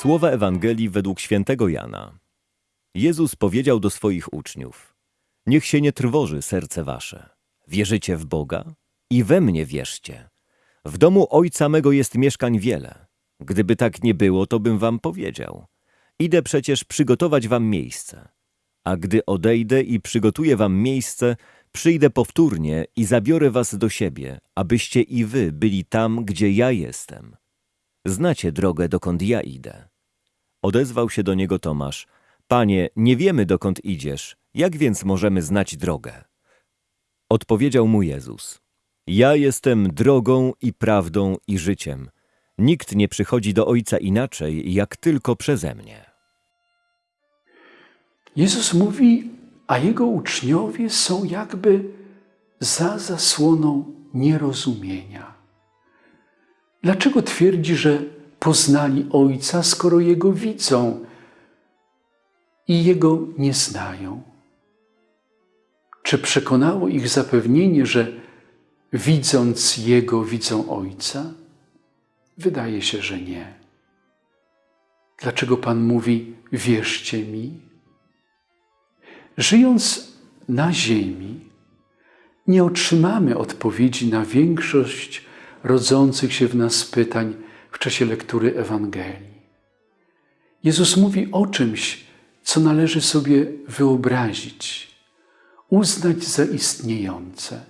Słowa Ewangelii według świętego Jana. Jezus powiedział do swoich uczniów: Niech się nie trwoży serce wasze. Wierzycie w Boga? I we mnie wierzcie. W domu Ojca mego jest mieszkań wiele. Gdyby tak nie było, to bym wam powiedział. Idę przecież przygotować wam miejsce. A gdy odejdę i przygotuję wam miejsce, przyjdę powtórnie i zabiorę was do siebie, abyście i wy byli tam, gdzie ja jestem. Znacie drogę, dokąd ja idę. Odezwał się do niego Tomasz. Panie, nie wiemy, dokąd idziesz. Jak więc możemy znać drogę? Odpowiedział mu Jezus. Ja jestem drogą i prawdą i życiem. Nikt nie przychodzi do Ojca inaczej, jak tylko przeze mnie. Jezus mówi, a jego uczniowie są jakby za zasłoną nierozumienia. Dlaczego twierdzi, że poznali Ojca, skoro Jego widzą i Jego nie znają? Czy przekonało ich zapewnienie, że widząc Jego widzą Ojca? Wydaje się, że nie. Dlaczego Pan mówi: Wierzcie mi? Żyjąc na Ziemi, nie otrzymamy odpowiedzi na większość rodzących się w nas pytań czasie lektury Ewangelii. Jezus mówi o czymś, co należy sobie wyobrazić, uznać za istniejące,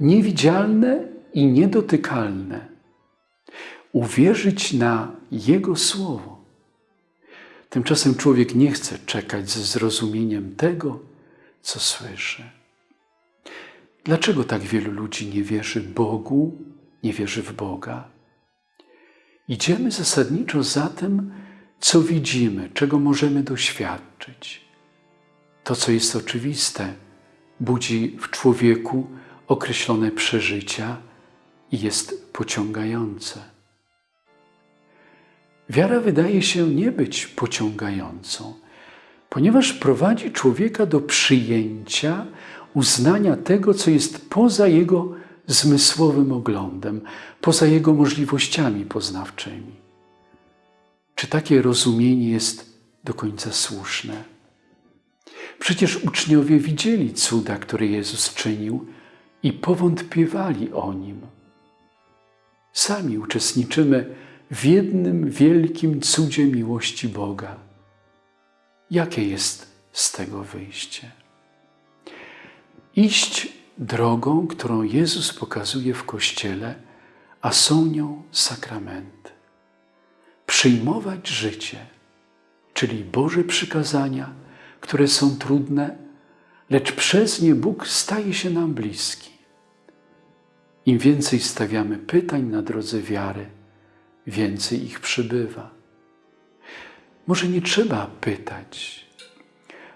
niewidzialne i niedotykalne, uwierzyć na Jego Słowo. Tymczasem człowiek nie chce czekać ze zrozumieniem tego, co słyszy. Dlaczego tak wielu ludzi nie wierzy Bogu, nie wierzy w Boga? Idziemy zasadniczo za tym, co widzimy, czego możemy doświadczyć. To, co jest oczywiste, budzi w człowieku określone przeżycia i jest pociągające. Wiara wydaje się nie być pociągającą, ponieważ prowadzi człowieka do przyjęcia, uznania tego, co jest poza jego zmysłowym oglądem, poza jego możliwościami poznawczymi. Czy takie rozumienie jest do końca słuszne? Przecież uczniowie widzieli cuda, które Jezus czynił i powątpiewali o nim. Sami uczestniczymy w jednym wielkim cudzie miłości Boga. Jakie jest z tego wyjście? Iść drogą, którą Jezus pokazuje w Kościele, a są nią sakramenty. Przyjmować życie, czyli Boże przykazania, które są trudne, lecz przez nie Bóg staje się nam bliski. Im więcej stawiamy pytań na drodze wiary, więcej ich przybywa. Może nie trzeba pytać,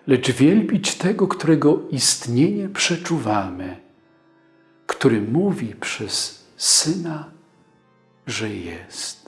lecz wielbić tego, którego istnienie przeczuwamy, który mówi przez Syna, że jest.